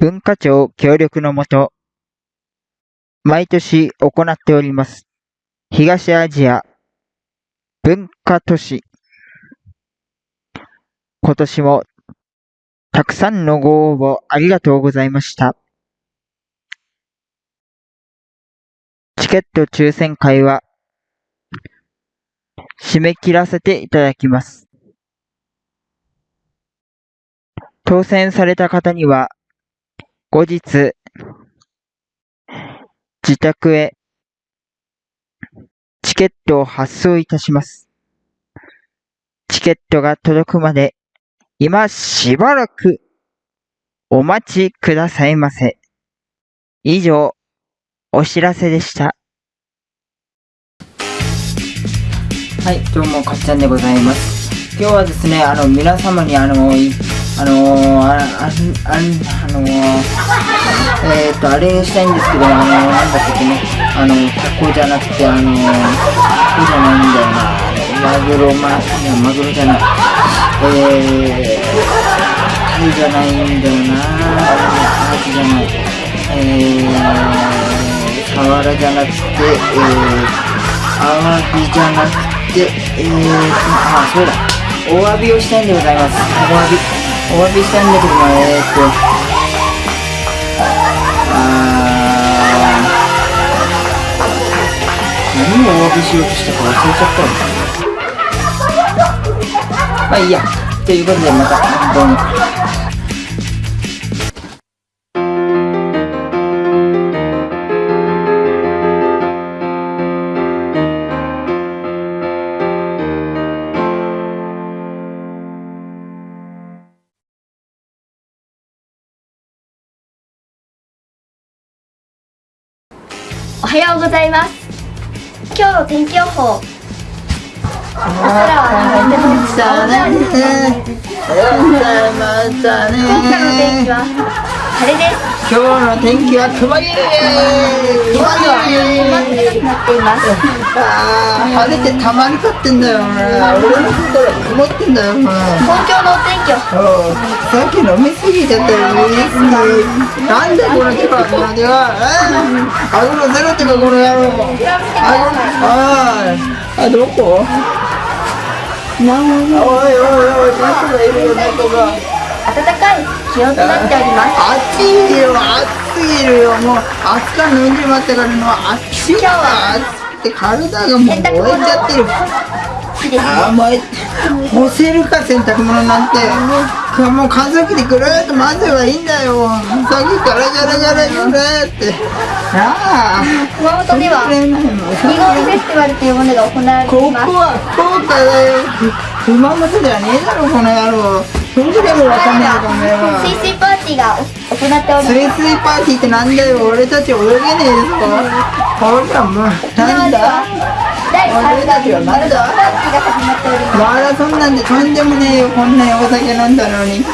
文化庁協力のもと、毎年行っております、東アジア文化都市。今年もたくさんのご応募ありがとうございました。チケット抽選会は締め切らせていただきます。当選された方には後日自宅へチケットを発送いたします。チケットが届くまで今しばらくお待ちくださいませ。以上、お知らせでした。はい、どうも、かっちゃんでございます。今日はですね、あの、皆様にあの、あのー、あ、あ、あ、あのー、えーと、あれしたいんですけど、あのー、なんだっけね、あの、タコじゃなくて、あのー、タコじゃないんだよな。マグロ、ま、いや、マグロじゃない。えー、タイじゃないんだよな。アジじゃない。えー、サワラじゃなくて、えー、アワビじゃなくて、えー、あ、そうだ。お詫びをしたいんでございます。お詫び。お詫びしたいんだけどな、えーと、あー、何をお詫びしようとしたか忘れちゃったよ。まあいいや。ということで、また、どうも。おはようございます。今日の天気予報。空てもまたね。またね。今回の天気は晴れです今日の天気は曇り今では曇ってなっていますあー晴れてたまりかってんだよ。俺の心は曇ってんだよ。東京のお天気をさっき飲みすぎちゃったよ。なんでこの手がこの手があごのゼロってかこの野郎あごああどこ？おいおいおい猫がいるよ猫が暖かい気温となっております暑いよ暑すぎるよもう暑さ飲んじまったからもう暑いよ暑くて体がもう燃えちゃってるあー燃え干せるか洗濯物なんてもう乾燥機でぐるっと混ぜばいいんだよさっきからジャラジャラジャラってああ熊本ではくれないもんリゴンフェスティバルというものが行われていますここは福岡だよ熊本ではねえだろこの野郎ふんぐれもわかんないかお前は水水パーティーが行っておりますスイパーティーってなんだよ俺たち泳げねえですかほらもうなんだ第俺たちはなんだパーティーが始まっておりますマラソンなんてとんでもねえよこんなにお酒飲んだのに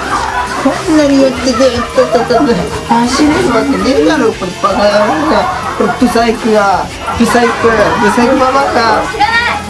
こんなに酔ってずっとととと走れるわけねえだろこれバカ野郎がこれブサイクがブサイクブサイクババか知らない